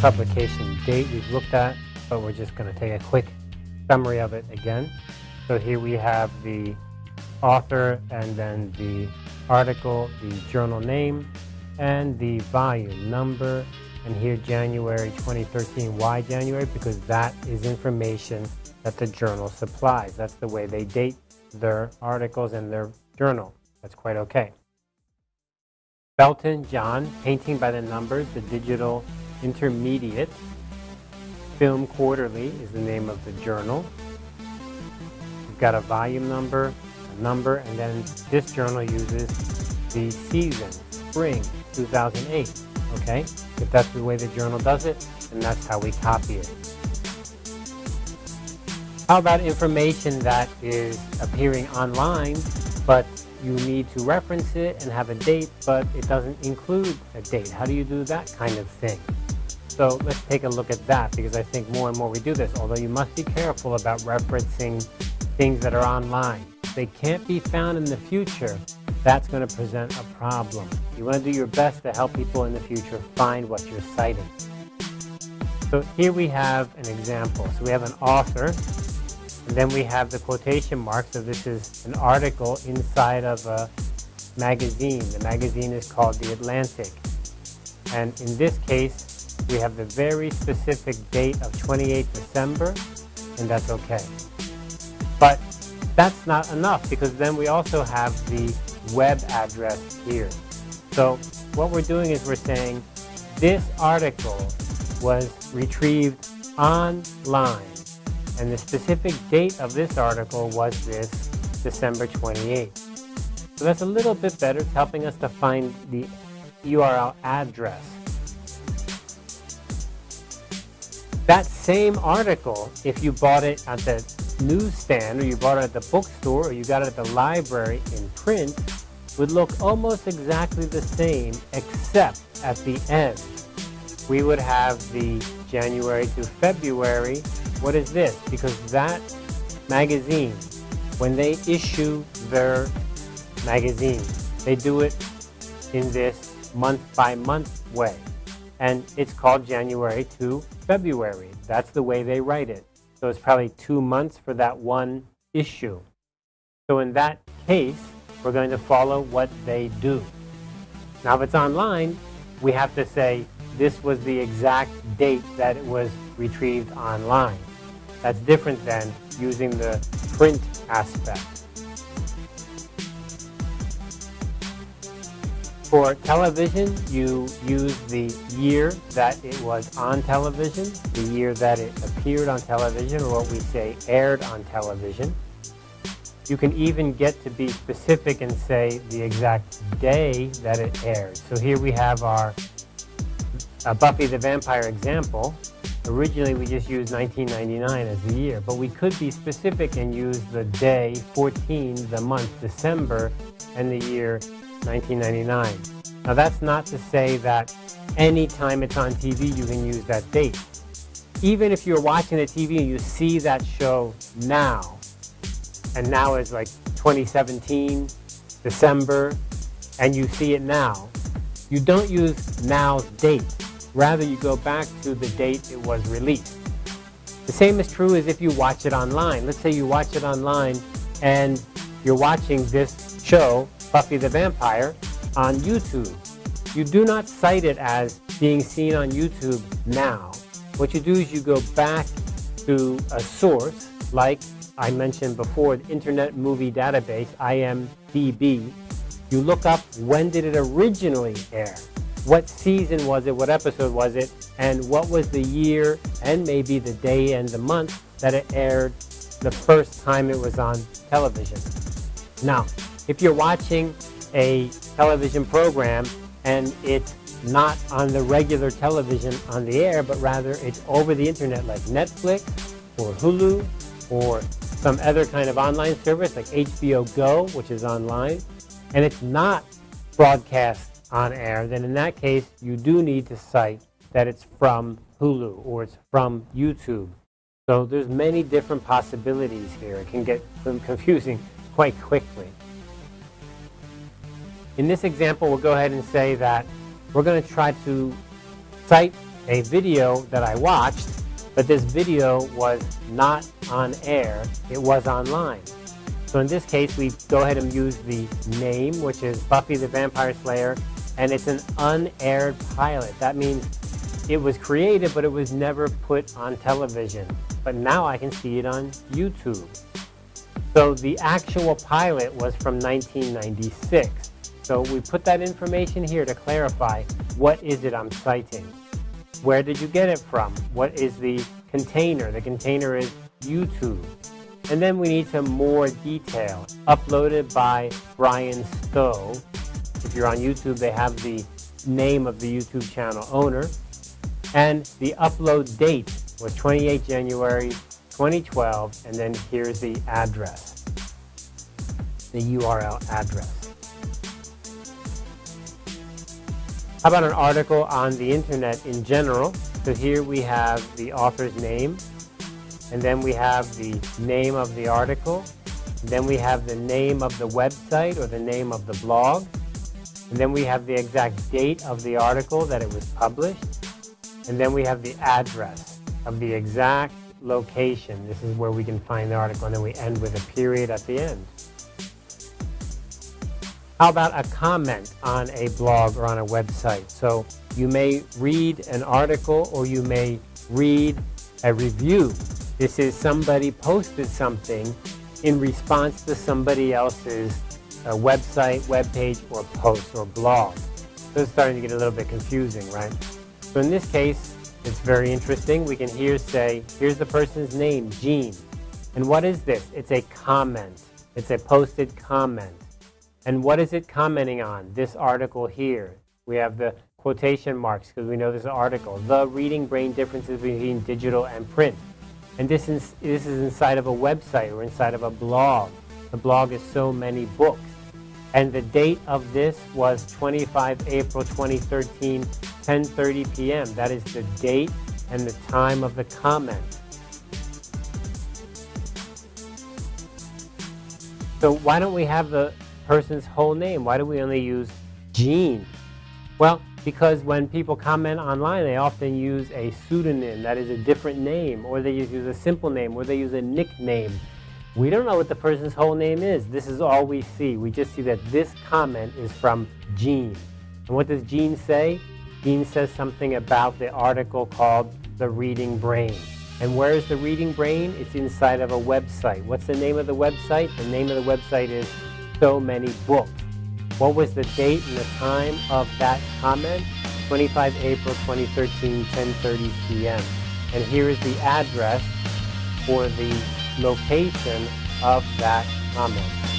publication date we've looked at, but we're just going to take a quick summary of it again. So here we have the author and then the article, the journal name, and the volume number. And here January 2013. Why January? Because that is information that the journal supplies. That's the way they date their articles in their journal. That's quite okay. Belton, John, Painting by the Numbers, the Digital Intermediate. Film Quarterly is the name of the journal. You've got a volume number, a number, and then this journal uses the season, spring 2008. Okay? If that's the way the journal does it, then that's how we copy it. How about information that is appearing online, but you need to reference it and have a date, but it doesn't include a date. How do you do that kind of thing? So let's take a look at that because I think more and more we do this, although you must be careful about referencing things that are online. They can't be found in the future, that's going to present a problem. You want to do your best to help people in the future find what you're citing. So here we have an example. So we have an author and then we have the quotation mark. So this is an article inside of a magazine. The magazine is called The Atlantic. And in this case, we have the very specific date of 28 December, and that's okay. But that's not enough because then we also have the web address here. So what we're doing is we're saying this article was retrieved online and the specific date of this article was this December 28th. So that's a little bit better. It's helping us to find the URL address. That same article, if you bought it at the newsstand or you bought it at the bookstore or you got it at the library in print, would look almost exactly the same except at the end. We would have the January to February what is this? Because that magazine, when they issue their magazine, they do it in this month by month way. And it's called January to February. That's the way they write it. So it's probably two months for that one issue. So in that case, we're going to follow what they do. Now if it's online, we have to say this was the exact date that it was retrieved online. That's different than using the print aspect. For television, you use the year that it was on television, the year that it appeared on television, or what we say aired on television. You can even get to be specific and say the exact day that it aired. So here we have our uh, Buffy the Vampire example. Originally, we just used 1999 as the year, but we could be specific and use the day 14, the month December, and the year 1999. Now, that's not to say that anytime it's on TV, you can use that date. Even if you're watching the TV and you see that show now, and now is like 2017, December, and you see it now, you don't use now's date Rather, you go back to the date it was released. The same is true as if you watch it online. Let's say you watch it online and you're watching this show, Buffy the Vampire, on YouTube. You do not cite it as being seen on YouTube now. What you do is you go back to a source, like I mentioned before, the Internet Movie Database, IMDb. You look up when did it originally air what season was it, what episode was it, and what was the year and maybe the day and the month that it aired the first time it was on television. Now, if you're watching a television program and it's not on the regular television on the air, but rather it's over the internet like Netflix or Hulu or some other kind of online service like HBO Go, which is online, and it's not broadcast on air, then in that case, you do need to cite that it's from Hulu or it's from YouTube. So there's many different possibilities here. It can get confusing quite quickly. In this example, we'll go ahead and say that we're going to try to cite a video that I watched, but this video was not on air, it was online. So in this case, we go ahead and use the name, which is Buffy the Vampire Slayer, and it's an unaired pilot. That means it was created, but it was never put on television. But now I can see it on YouTube. So the actual pilot was from 1996. So we put that information here to clarify what is it I'm citing. Where did you get it from? What is the container? The container is YouTube. And then we need some more detail. Uploaded by Brian Stowe. If you're on YouTube, they have the name of the YouTube channel owner. And the upload date was 28 January 2012, and then here's the address, the URL address. How about an article on the internet in general? So here we have the author's name, and then we have the name of the article, then we have the name of the website or the name of the blog, and then we have the exact date of the article that it was published, and then we have the address of the exact location. This is where we can find the article, and then we end with a period at the end. How about a comment on a blog or on a website? So you may read an article or you may read a review. This is somebody posted something in response to somebody else's uh, website, web page, or post or blog. So it's starting to get a little bit confusing, right? So in this case, it's very interesting. We can here say, here's the person's name, Jean. And what is this? It's a comment. It's a posted comment. And what is it commenting on? This article here. We have the quotation marks because we know this article. The reading brain differences between digital and print. And this is, this is inside of a website or inside of a blog. The blog is so many books. And the date of this was 25 April 2013, 10.30 p.m. That is the date and the time of the comment. So why don't we have the person's whole name? Why do we only use Jean? Well, because when people comment online, they often use a pseudonym, that is a different name, or they use a simple name, or they use a nickname. We don't know what the person's whole name is. This is all we see. We just see that this comment is from Jean. And what does Jean say? Jean says something about the article called The Reading Brain. And where is the Reading Brain? It's inside of a website. What's the name of the website? The name of the website is So Many Books. What was the date and the time of that comment? 25 April 2013, 10.30 p.m. And here is the address for the location of that comment.